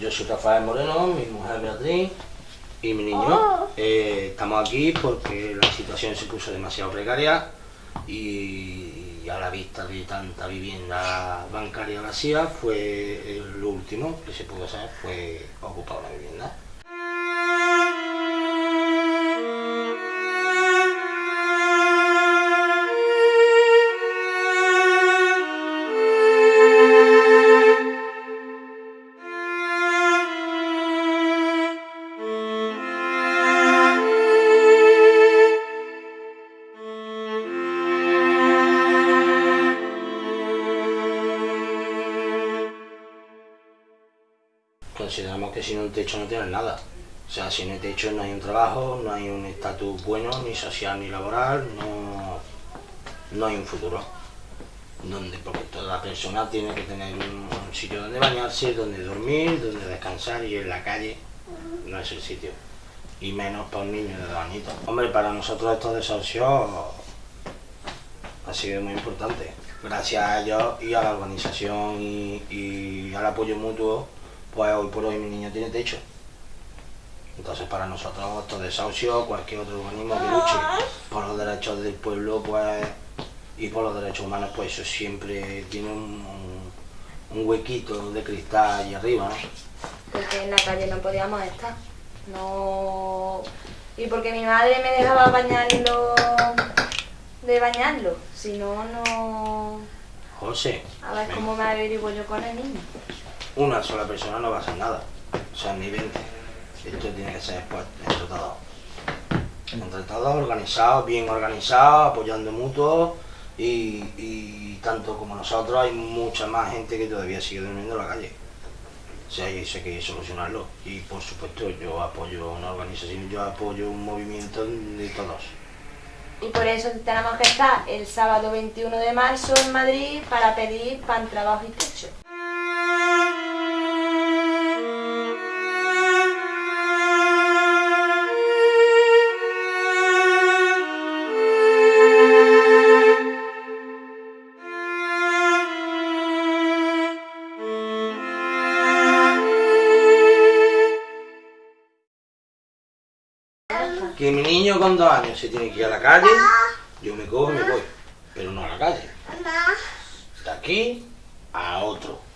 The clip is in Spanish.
Yo soy Rafael Moreno, mi mujer Beatriz y mi niño. Eh, estamos aquí porque la situación se puso demasiado precaria y a la vista de tanta vivienda bancaria vacía fue lo último que se pudo hacer fue ocupar una vivienda. Consideramos que sin un techo no tienes nada. O sea, sin el techo no hay un trabajo, no hay un estatus bueno, ni social ni laboral, no, no hay un futuro. Donde, porque toda persona tiene que tener un, sitio donde bañarse, donde dormir, donde descansar y en la calle no es el sitio. Y menos para un niño de dos. Hombre, para nosotros estos desahucios ha sido muy importante. Gracias a ellos y a la organización y al apoyo mutuo pues hoy por hoy mi niño tiene techo. Entonces para nosotros estos desahucios, cualquier otro organismo que luche por los derechos del pueblo pues y por los derechos humanos, pues eso siempre tiene un, un huequito de cristal ahí arriba, ¿no? Porque en la calle no podíamos estar. No... Y porque mi madre me dejaba bañarlo de bañarlo, si no, no... José. A ver cómo me averiguo yo con el niño una sola persona no va a hacer nada. O sea, ni 20. Esto tiene que ser pues. Entre todos, organizados, bien organizados, apoyando mutuos y, tanto como nosotros hay mucha más gente que todavía sigue durmiendo en la calle. O sea, eso hay que solucionarlo. Y por supuesto yo apoyo una organización, yo apoyo un movimiento de todos. Y por eso tenemos que estar el sábado 21 de marzo en Madrid para pedir pan, trabajo y techo. Que mi niño con dos años se tiene que ir a la calle, yo me cojo y me voy, pero no a la calle. De aquí a otro.